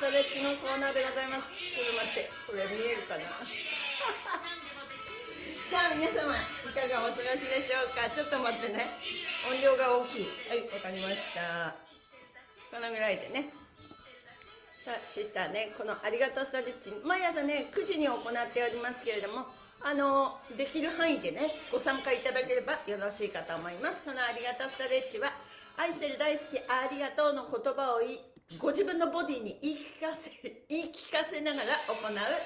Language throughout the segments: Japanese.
ストレッチのコーナーでございますちょっと待って。これ見えるかなさあ皆様いかがお過ごしでしょうか？ちょっと待ってね。音量が大きい。はいわかりました。このぐらいでね。さあしたねこのありがとうストレッチ毎朝ね9時に行っておりますけれどもあのできる範囲でねご参加いただければよろしいかと思います。このありがとうストレッチは愛してる大好きありがとうの言葉をご自分のボディに言い聞かせ 言い聞かせながら行う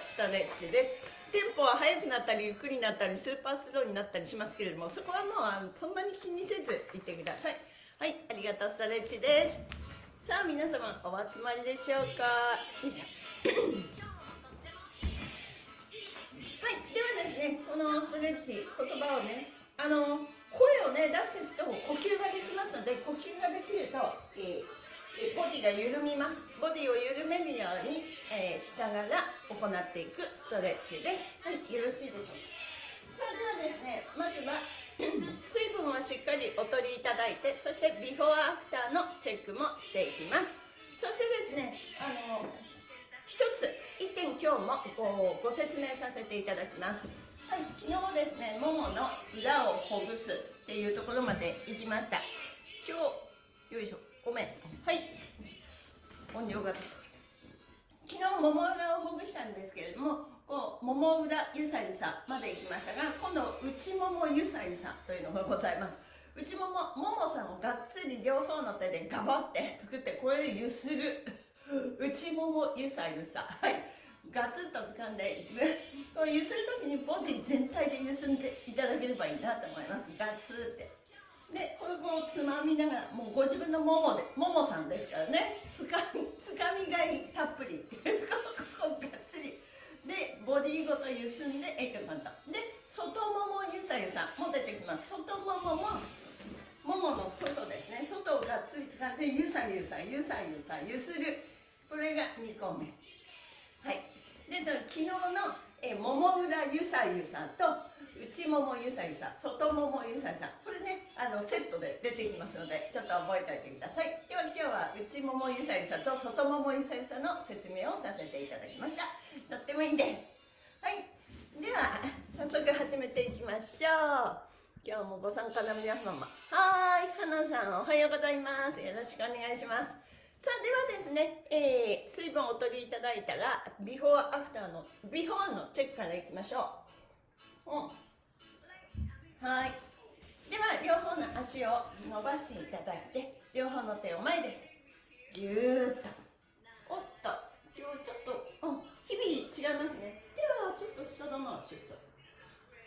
ストレッチです。テンポは速くなったりゆっくりになったりスーパースローになったりしますけれどもそこはもうそんなに気にせずいてください。はいありがとうストレッチです。さあ皆様お集まりでしょうか？よいしょ。はいではですねこのストレッチ言葉をねあの声をね出していくと呼吸ができますので呼吸ができると、ボディが緩みます。ボディを緩めるように、えー、しながら行っていくストレッチです。はいよろしいでしょうか。さあではですねまずは 水分をしっかりお取りいただいてそしてビフォーアフターのチェックもしていきます。そしてですねあの一つ一点今日もごご説明させていただきます。はい、昨日ですね、ももの裏をほぐすっていうところまで行きました。今日、よいしょ、ごめん。はい。音量が昨日、もも裏をほぐしたんですけれども、こう、もも裏ゆさゆさまで行きましたが、今度、内ももゆさゆさというのがございます。内もも、ももさんをがっつり両方の手でガバって作って、これでゆする。内ももゆさゆさ。はい。ガツッと掴んでこう揺する時にボディ全体で揺すんでいただければいいなと思いますガツってでこれをつまみながらもうご自分のももでももさんですからね。つかつかみがいたっぷり。ここがっつり。でボディごと揺すんでえいと簡単で外ももゆさゆさも出てきます。外もももももの外ですね。外をがっつり掴んでゆさゆさゆさゆさゆする。これが2個目。はい。でその昨日のえもも裏ゆさゆさと内ももゆさゆさ外ももゆさゆさこれねあのセットで出てきますのでちょっと覚えておいてください。では今日は内ももゆさゆさと外ももゆさゆさの説明をさせていただきました。とってもいいです。はい。では早速始めていきましょう。今日もご参加の皆様。はい。花さんおはようございます。よろしくお願いします。さあではですね、えー、水分をお取りいただいたらビフォーアフターのビフォーのチェックからいきましょう、うん、はい。では両方の足を伸ばしていただいて両方の手を前です。ぎゅーっと。おっと。今日ちょっと、うん、日々違いますね。ではちょっと下のまシュッと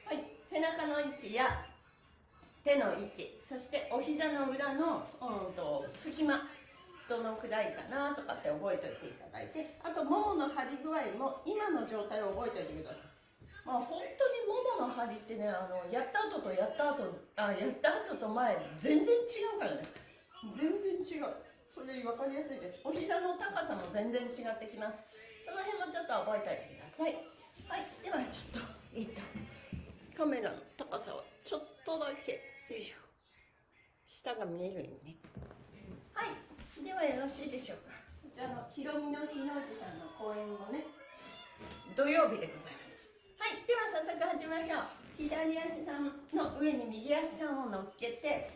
はい。背中の位置や手の位置そしてお膝の裏の、うんと隙間どのくらいかなとかって覚えておいていただいてあとももの張り具合も今の状態を覚えておいてくださいまあ本当にももの張りってねあのやった後とやった後あやった後と前全然違うからね。全然違う。それ分かりやすいです。お膝の高さも全然違ってきます。その辺もちょっと覚えておいてください。はいではちょっとえっとカメラの高さをちょっとだけよいしょ。下が見えるようにね。はいではよろしいでしょうか。こちらのひろみの日の字さんの講演もね。土曜日でございます。はいでは早速始めましょう。左足さんの上に右足さんを乗っけて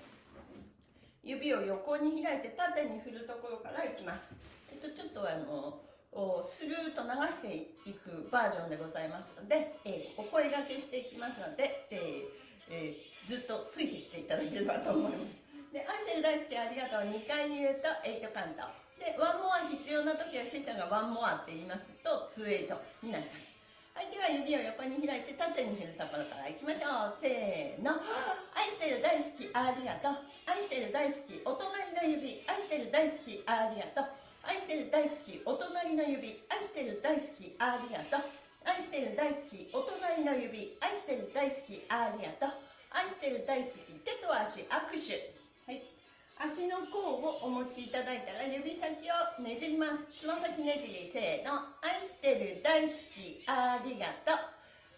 指を横に開いて縦に振るところからいきます。えっとちょっとあのスルーと流していくバージョンでございますので、えー、お声がけしていきますので、えーえー、ずっとついてきていただければと思います。で愛してる大好きありがとう。2回言うと8カウント。でワンモア必要な時はシスターがワンモアって言いますと2 8になります。はいでは指を横に開いて縦に振るところからいきましょう。せーの。愛してる大好きありがとう。愛してる大好きお隣の指。愛してる大好きありがとう。愛してる大好きお隣の指。愛してる大好きありがとう。愛してる大好きお隣の指。愛してる大好きありがとう。愛してる大好き手と足握手。足の甲をお持ちいただいたら指先をねじります。つま先ねじりせーの。愛してる大好きありがとう。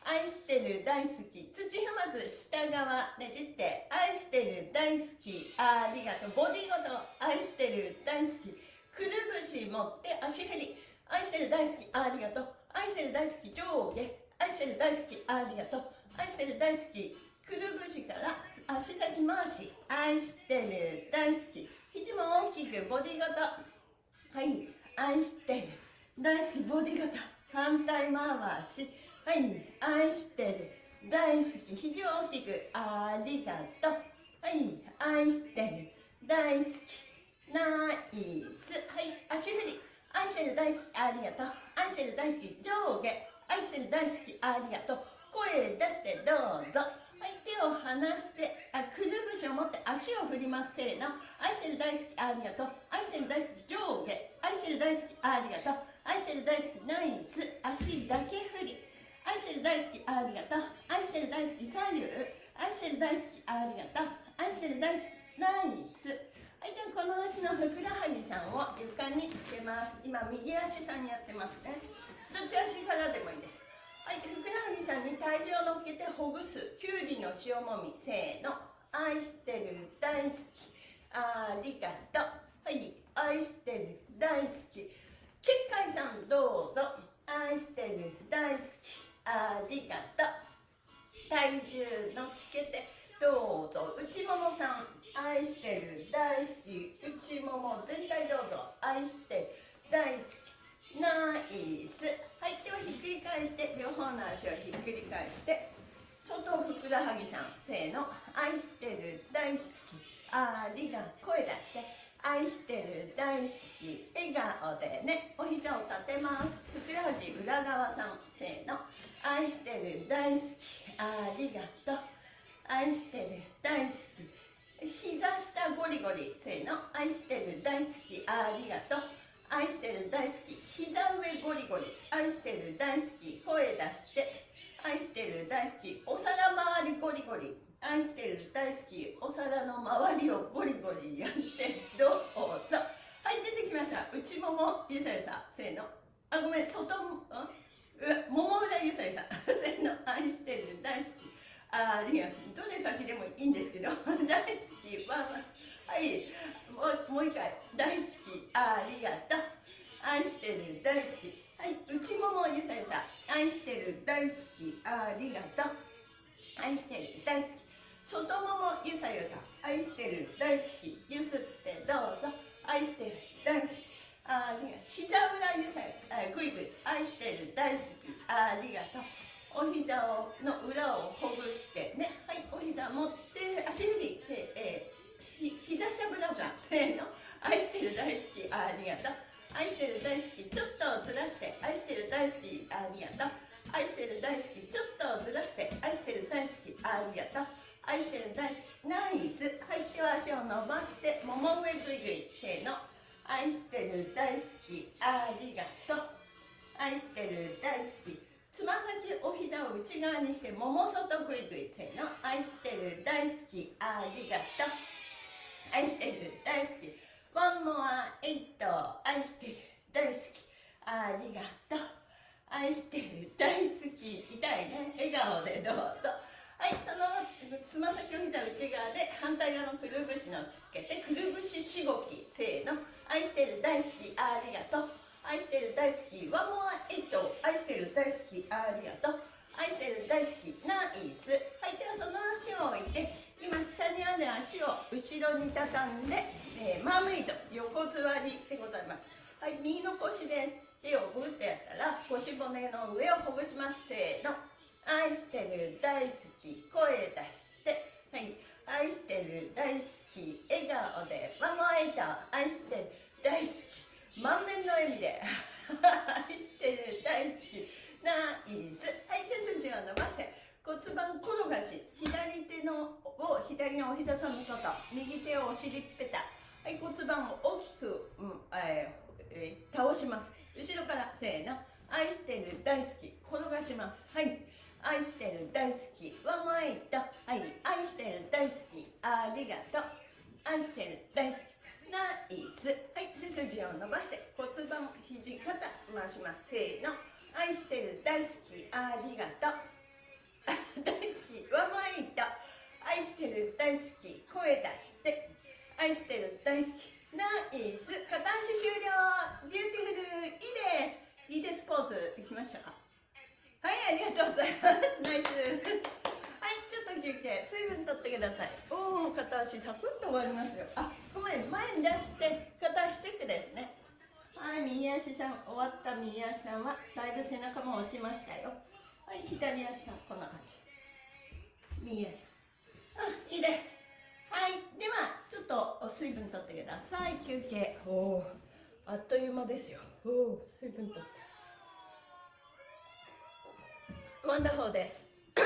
愛してる大好き土踏まず下側ねじって愛してる大好きありがとう。ボディごと愛してる大好き。くるぶし持って足振り。愛してる大好きありがとう。愛してる大好き上下。愛してる大好きありがとう。愛してる大好きくるぶしから足先回し愛してる。大好き。肘も大きくボディ型。はい。愛してる。大好き。ボディ型。反対回し。はい。愛してる。大好き。肘を大きく。ありがとう。はい。愛してる。大好き。ナイス。はい。足振り。愛してる大好き。ありがとう。愛してる大好き。上下。愛してる大好き。ありがとう。声出してどうぞ。手を離してあくるぶしを持って足を振ります。せーの。愛してる大好きありがとう愛してる大好き上下。愛してる大好きありがとう愛してる大好きナイス。足だけ振り。愛してる大好きありがとう愛してる大好き左右愛してる大好きありがとう愛してる大好きナイス。はい、ではこの足のふくらはぎさんを床につけます。今右足さんにやってますね。どっち足からでもいいです。はいふくらはぎさんに体重を乗っけてほぐす。きゅうりの塩もみ。せーの。愛してる大好き。ありがとう。はい愛してる大好き。結界さんどうぞ。愛してる大好き。ありがとう。体重乗っけてどうぞ。内ももさん。愛してる大好き。内もも全体どうぞ。愛してる大好き。ナイスはいではひっくり返して両方の足をひっくり返して外ふくらはぎさんせーの愛してる大好きありが声出して愛してる大好き笑顔でねお膝を立てます。ふくらはぎ裏側さんせーの愛してる大好きありがとう。愛してる大好き。膝下ゴリゴリせーの愛してる大好きありがとう。愛してる大好き。膝上ゴリゴリ。愛してる大好き。声出して。愛してる大好き。お皿周りゴリゴリ。愛してる大好き。お皿の周りをゴリゴリ。やってどうぞ。はい出てきました。内ももゆさゆさ。せーの。あごめん外もうもも裏ゆさゆさ。せーの。愛してる大好き。あいやどれ先でもいいんですけど。大好き。ははい。もうもう一回。大好き。ありがとう。愛してる。大好き。はい。内ももゆさゆさ。愛してる。大好き。ありがとう。愛してる。大好き。外ももゆさゆさ。愛してる。大好き。ゆすってどうぞ。愛してる。大好き。ありがとう。膝裏ゆさゆぐいぐい愛してる。大好き。ありがとう。お膝をの裏をほぐしてね。はい。お膝持って足振りせえー、膝しゃぶらぶらせーの。愛してる大好き。ありがとう。愛してる大好き。ちょっとずらして。愛してる大好き。ありがとう。愛してる大好き。ちょっとずらして。愛してる大好き。ありがとう。愛してる大好き。ナイス。はい手は足を伸ばして。もも上ぐいぐい。せーの。愛してる大好き。ありがとう。愛してる大好き。つま先お膝を内側にして。もも外ぐいぐい。せーの。愛してる大好き。ありがとう。愛してる。大好き。ワンモアエイト愛してる。大好き。ありがとう。愛してる。大好き。痛いね。笑顔でどうぞ。はいそのつま先お膝内側で反対側のくるぶしのっけてくるぶししごきせーの。愛してる。大好き。ありがとう。愛してる。大好き。ワンモアエイト愛してる。大好き。ありがとう。愛してる。大好き。ナイス。はいではその足を置いて今下にある足を後ろに畳んで、えー、マーメイド横座りでございます。はい右の腰です手をグッとやったら腰骨の上をほぐします。せーの。愛してる大好き声出して。はい。愛してる大好き笑顔でワンモアイト愛してる大好き満面の笑みで愛してる大好きナイスはい背筋を伸ばして骨盤転がし左手のを左のお膝さんの外右手をお尻ぺたはい骨盤を大きく、うんえーえー、倒します。後ろからせーの。愛してる大好き。転がします。はい。愛してる大好き。ワンワイトはい。愛してる大好き。ありがとう。愛してる大好き。ナイス。はい背筋を伸ばして。骨盤肘肩回します。せーの。愛してる大好き。ありがとう。大好き。ワンマイト大好き。声出して。愛してる大好き。ナナイス。片足終了。 Beautiful。いいです。いいですポーズできましたか？はいありがとうございます。 Nice。はいちょっと休憩。水分取ってください。おお片足サクッと終わりますよ。あごめん前に出して。片足チェックですね。はい右足さん。終わった右足さんはだいぶ背中も落ちましたよ。はい左足さんこんな感じ。右足あいいです。はい。ではちょっと水分取ってください。休憩。おおあっという間ですよ。おお水分取ってワンダホーです。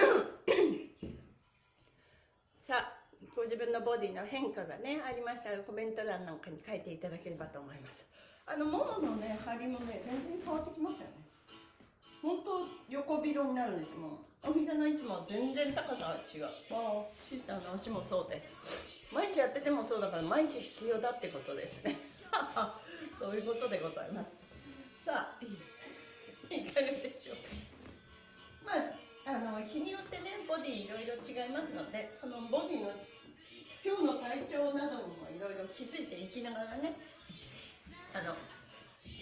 さあご自分のボディの変化がねありましたらコメント欄なんかに書いていただければと思います。あのもものね張りもね全然変わってきますよね。本当横広になるんですもうお膝の位置も全然高さが違う。ああシスターの足もそうです。毎日やっててもそうだから毎日必要だってことです。ね そういうことでございます。さあいかがでしょうか。まああの日によってねボディいろいろ違いますのでそのボディの今日の体調などにもいろいろ気づいていきながらねあの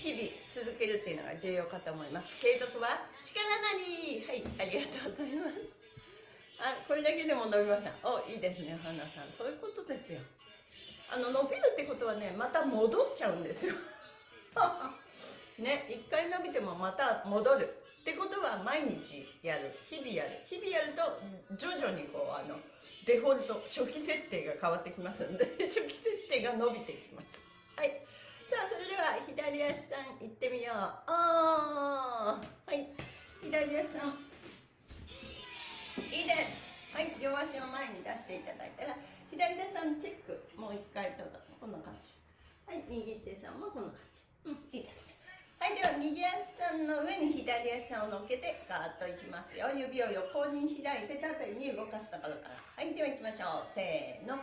日々続けるっていうのが重要かと思います。継続は力なり。はいありがとうございます。あこれだけでも伸びました。おいいですね花さん。そういうことですよ。あの伸びるってことはねまた戻っちゃうんですよ。ね一回伸びてもまた戻る。ってことは毎日やる。日々やる。日々やると徐々にこうあのデフォルト初期設定が変わってきますんで 初期設定が伸びてきます。はい。さあそれでは左足さん行ってみようあーはい左足さんいいですはい両足を前に出していただいたら左手さんチェックもう一回どうぞこんな感じはい右手さんもこんな感じうんいいですねはいでは右足さんの上に左足さんを乗っけてガーッといきますよ指を横に開いて縦に動かすところからはいでは行きましょう。せーの。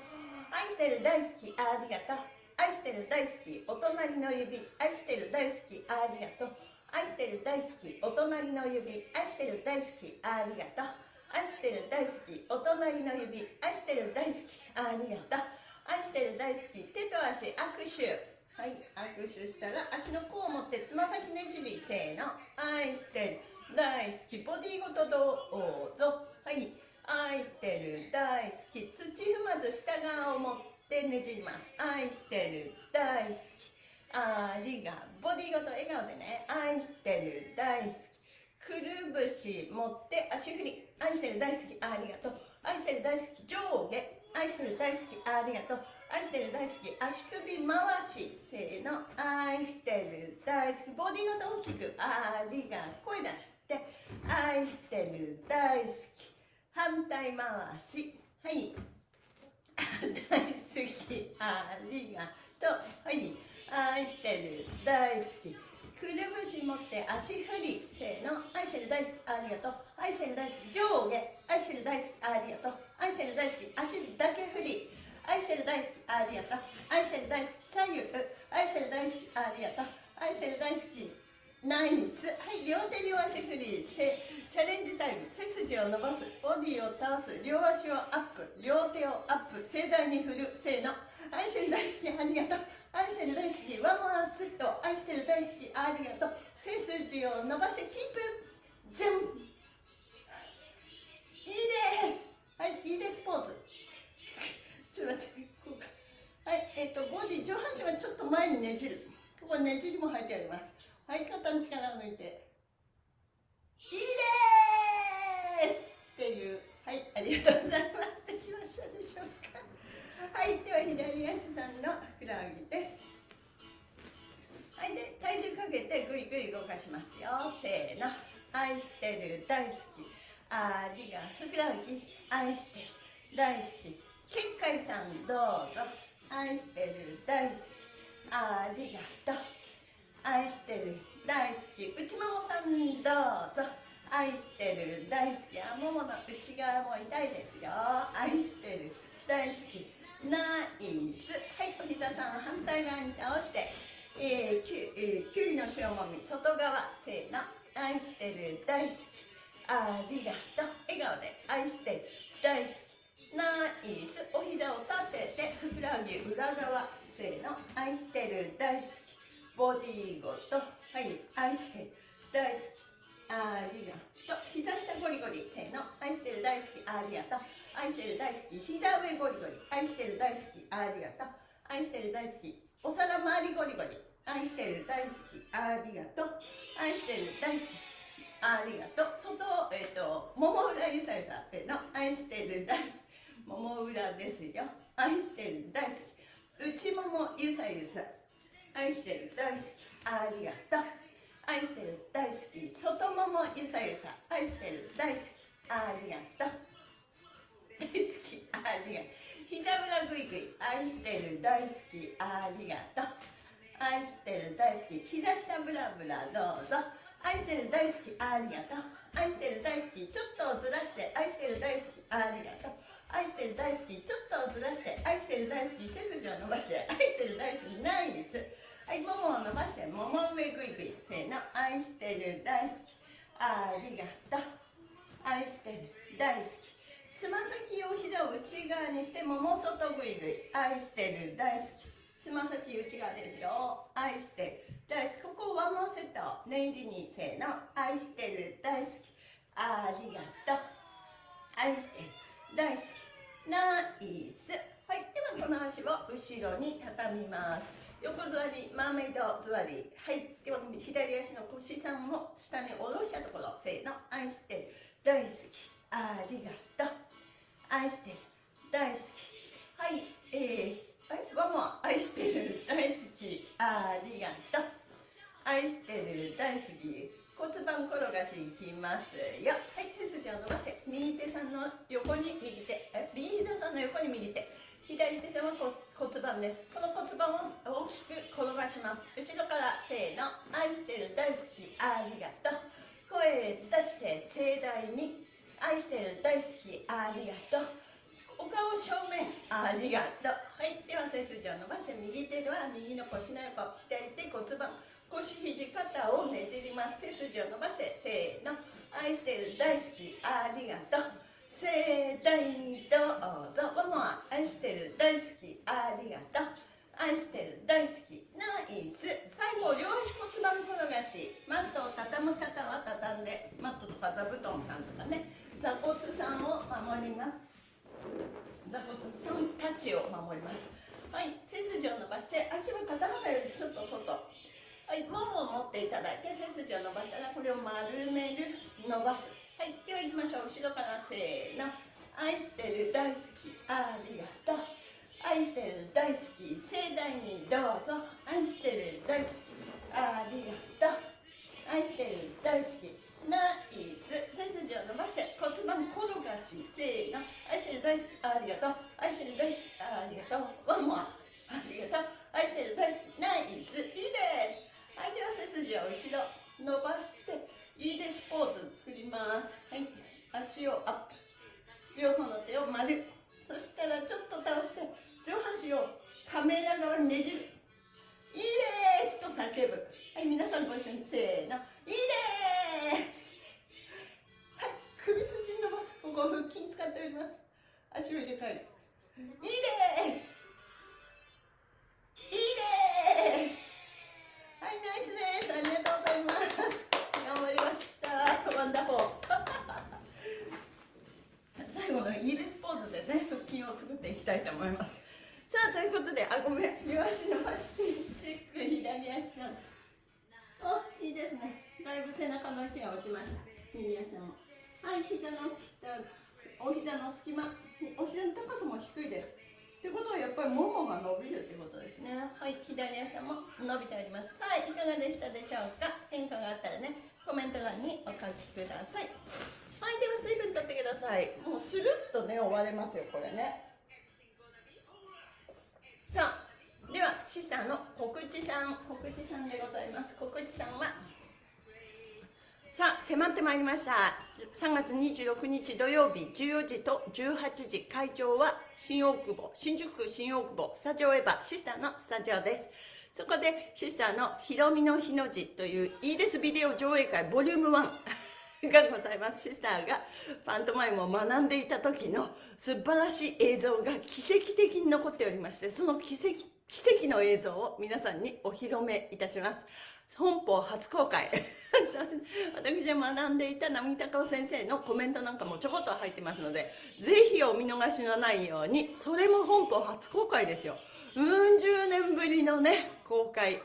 愛してる大好き。ありがとう。愛してる大好きお隣の指愛してる大好きありがとう。愛してる大好きお隣の指愛してる大好きありがとう。愛してる大好きお隣の指愛してる大好きありがとう。愛してる大好き手と足握手。はい握手したら足の甲を持ってつま先ねじりせーの。愛してる大好きボディごとどうぞ。はい愛してる大好き土踏まず下側を持ってねじります。愛してる大好き。ありがボディごと笑顔でね。愛してる大好き。くるぶし持って足振り愛してる大好き。ありがとう。愛してる大好き。上下。愛してる大好き。ありがとう。愛してる大好き。足首回し。せーの。愛してる大好き。ボディごと大きく。ありが声出して。愛してる大好き。反対回し。はい。大好きありがとう。はい愛してる。大好き。くるぶし持って足振りせーの。愛してる大好き。ありがとう。愛してる大好き。上下。愛してる大好き。ありがとう愛してる大好き。足だけ振り愛してる大好き。ありがとう愛してる大好き。左右愛してる大好き。ありがとう愛してる大好き。ナイスはい両手両足振りせチャレンジタイム。背筋を伸ばす。ボディを倒す。両足をアップ。両手をアップ。盛大に振る。せーの。愛してる大好きありがとう。愛してる大好きワンモアツッと愛してる大好きありがとう。背筋を伸ばしてキープ。全部いいです。はいいいですポーズ。ちょっと待ってこうかはいえっ、とボディ上半身はちょっと前にねじる。ここねじりも入ってあります。はい肩の力を抜いて。いいですっていう。はいありがとうございます。できましたでしょうか。はいでは左足さんのふくらはぎです。はいで体重かけてぐいぐい動かしますよ。せーの。愛してる大好き。ありがふくらはぎ。愛してる大好き。結界さんどうぞ。愛してる大好き。ありがとう？愛してる。大好き。内ももさんどうぞ。愛してる。大好き。あももの内側も痛いですよ。愛してる。大好き。ナイス。はいお膝さん反対側に倒して。えー、きゅえー、きゅうりの塩もみ外側せーの。愛してる。大好き。ありがとう。笑顔で愛してる。大好き。ナイス。お膝を立ててふくらはぎ裏側せーの。愛してる。大好き。ボディーごとはい愛してる大好き。ありがとう。膝下ゴリゴリせーの。愛してる大好きありがとう。愛してる大好き膝上ゴリゴリ愛してる大好きありがとう。愛してる大好きお皿周りゴリゴリ愛してる大好きありがとう。愛してる大好きありがとう。外えっ、ー、と桃裏ゆさゆさせーの。愛してる大好き桃裏ですよ。愛してる大好き。内ももゆさゆさ愛してる大好き。ありがとう。愛してる大好き。外ももゆさゆさ。愛してる大好き。ありがとう。大好き。ありがとう。膝裏ぐいぐい愛してる大好き。ありがとう。愛してる大好き。膝下ブラブラどうぞ。愛してる大好き。ありがとう。愛してる大好き。ちょっとずらして。愛してる大好き。ありがとう。愛してる大好き。ちょっとずらして。愛してる大好き。背筋を伸ばして。愛してる大好き。ナイスはい、ももを伸ばして、もも上ぐいぐい。せーの、愛してる、大好き。ありがとう。愛してる、大好き。つま先を膝を内側にして、もも外ぐいぐい。愛してる、大好き。つま先内側ですよ。愛してる、大好き。ここワンモンセット。念入りに、せーの、愛してる、大好き。ありがとう。愛してる、大好き。ナイス。はい、ではこの足を後ろに畳みます。横座り、マーメイド座り。はい。では、左足の腰さんを下に下ろしたところ、せーの、愛してる、大好き、ありがとう。愛してる、大好き。はい。えー、はい、ワンモ愛してる、大好き、ありがとう。愛してる、大好き。骨盤転がしいきますよ。はい、背筋を伸ばして、右手さんの横に右手、え右膝さんの横に右手。左手線は骨盤です。この骨盤を大きく転がします。後ろからせーの愛してる大好きありがとう。声出して盛大に愛してる大好きありがとう。お顔正面ありがとう。はい。では背筋を伸ばして右手は右の腰の横左手骨盤。腰肘肩をねじります。背筋を伸ばしてせーの愛してる大好きありがとう。盛大にどうぞ。ママ愛してる大好き。ありがとう。愛してる大好き。ナイス。最後両足骨盤転がし。マットを畳む方は畳んでマットとか座布団さんとかね。座骨さんを守ります。座骨さんたちを守ります。はい。背筋を伸ばして足は肩幅よりちょっと外。はい。ももを持っていただいて背筋を伸ばしたらこれを丸める伸ばす。はい、では行きましょう。後ろからせーの。愛してる、大好き、ありがとう。愛してる、大好き、盛大にどうぞ。愛してる、大好き、ありがとう。愛してる、大好き、ナイス。背筋を伸ばして骨盤転がし、せーの。愛してる、大好き、ありがとう。愛してる、大好き、ありがとう。ワンモア。ありがとう。愛してる、大好き、ナイス。いいです。はい、では背筋を後ろ伸ばして、いいです。ポーズ作ります。はい。足をアップ。両方の手を丸。そしたらちょっと倒して上半身をカメラ側にねじる。いいですと叫ぶ。はい皆さんご一緒にせーの。いいです。はい首筋伸ばすここ腹筋使っております。足を入れ替える。いいです。いいです。はいナイスです。ありがとうございます頑張りました wonderful 最後のイーレスポーズでね腹筋を作っていきたいと思います。さあということであごめん。両足伸ばしてチェック左足さんおいいですね。だいぶ背中の位置が落ちました。右足もはい膝の下お膝の隙間。お膝の高さも低いです。ってことはやっぱりももが伸びるってことですね。はい左足も伸びております。さあいかがでしたでしょうか？変化があったらねコメント欄にお書きください。はいでは水分取ってください。もうスルッとね終われますよこれねさあではシスターの告知さん。告知さんでございます。告知さんは？さあ迫ってまいりました。3月26日土曜日14時と18時会場は新大久保新宿区新大久保スタジオエヴァシスターのスタジオです。そこでシスターの「ひろみの日の字」といういいですビデオ上映会ボリューム1 がございます。シスターがパントマイムを学んでいた時の素晴らしい映像が奇跡的に残っておりましてその奇跡奇跡の映像を皆さんにお披露目いたします。本邦初公開。私が学んでいた波高尾先生のコメントなんかもちょこっと入ってますのでぜひお見逃しのないようにそれも本邦初公開ですよ。うん十年ぶりのね公開。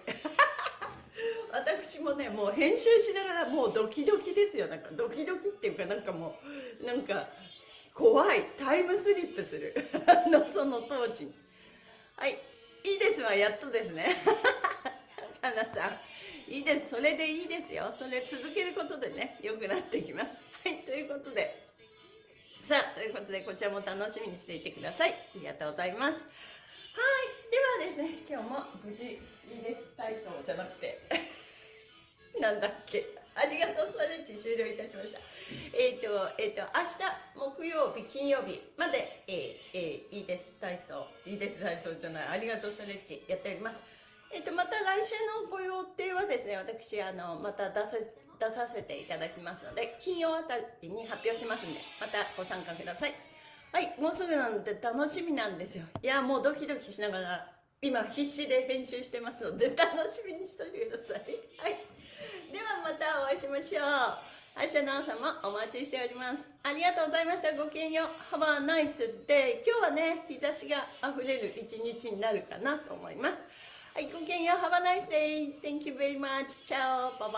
私もねもう編集しながらもうドキドキですよ。なんかドキドキっていうかなんかもうなんか怖い。タイムスリップする。のその当時。はい。いいですわやっとですね。かなさん。いいです。それでいいですよ。それ続けることでね良くなってきます。はい。ということで。さあということでこちらも楽しみにしていてください。ありがとうございます。はい。ではですね今日も無事いいです。体操じゃなくて。なんだっけ？ありがとうストレッチ終了いたしました。えっ、ー、とえっ、ー、と明日木曜日金曜日まで、えーえー、いいです。体操。いいです。体操じゃない。ありがとうストレッチやっております。えっ、とまた来週のご予定はですね私あのまた出さ出させていただきますので金曜あたりに発表しますんでまたご参加ください。はいもうすぐなので楽しみなんですよ。いやもうドキドキしながら今必死で編集してますので楽しみにしといてください。はい。ではまたお会いしましょう明日の朝もお待ちしておりますありがとうございましたごきげんよう Have a nice day 今日はね日差しがあふれる一日になるかなと思いますはい、ごきげんよう。Have a nice day. Thank you very much. Ciao. Bye bye.